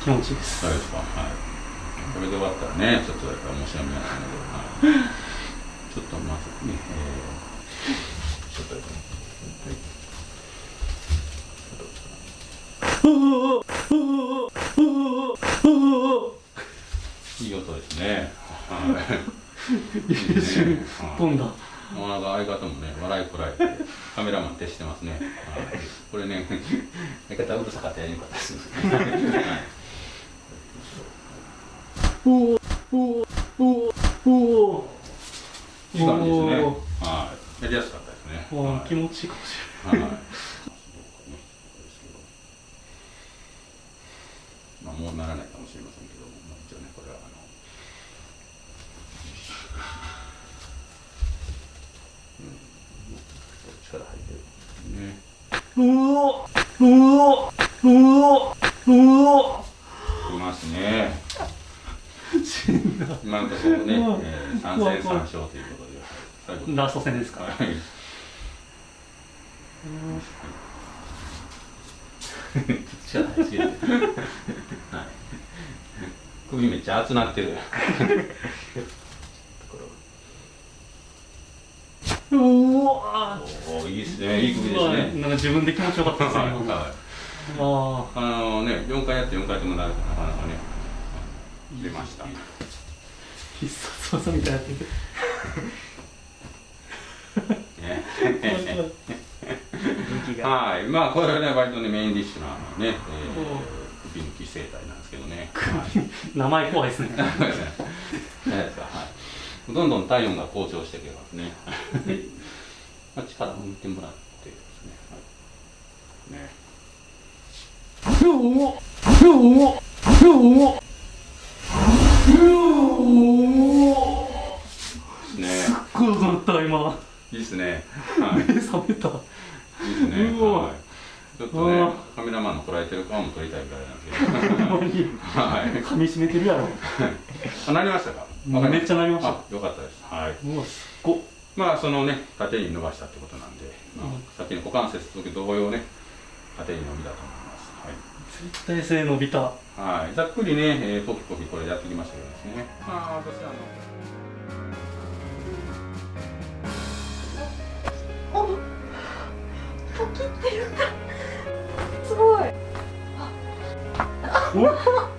気持ちいいですそうですかはいこれで終わったらねちょっとやっぱ申し訳ないので、はい、ちょっとまずね、えー、ちょっとやっぱいい音ですね。はい。一瞬飛んだ。もうなんか相方もね、笑いこらえて、カメラマン徹してますね。はい、これね、相方うるさかったらやりにくかったです。おおおおおおいい感じですね。はい。やりやすかったですね。はい、気持ちいいかもしれない。はい。まあ、もうならないかもしれませんけども、まあ、一応ね、これはあの。力入ってるねうおうおうおうおいますね 今のところね、えー、3戦3勝ということで。ラスト戦ですか、はい。力入ってるはい。首めっちゃ熱なってる。おおいいですね。いい首ですね。なんか自分で気持ちよかったですね、はい、はい、ああのね4回やって4回ともなるなかなかね出ました。必殺技みたいなってて はい。まあこれはね割とねメインディッシュなね、えー、首抜き生態なんですけどね、名前怖い ですねはい。どんどん体温が向上していけますね。まあ、力を抜いてもらってですね。はい、ね。よーよーよーね。すっごい踊った今。いいですね。はい、目覚めた。いいですね。はい。ちょっとね、カメラマンの捉えてる顔も撮りたいぐらいなんですけど。はい。噛み締めてるやろ。あ、なりましたか？めっちゃなりましたよかったですはいもうすっごまあそのね縦に伸ばしたってことなんで、まあ、さっきの股関節と同様ね縦に伸びたと思いますはい絶対性伸びたはいざっくりね、えー、ポキポキこれやってきましたけどですねまあ私あの切ってる。ん すごい。あ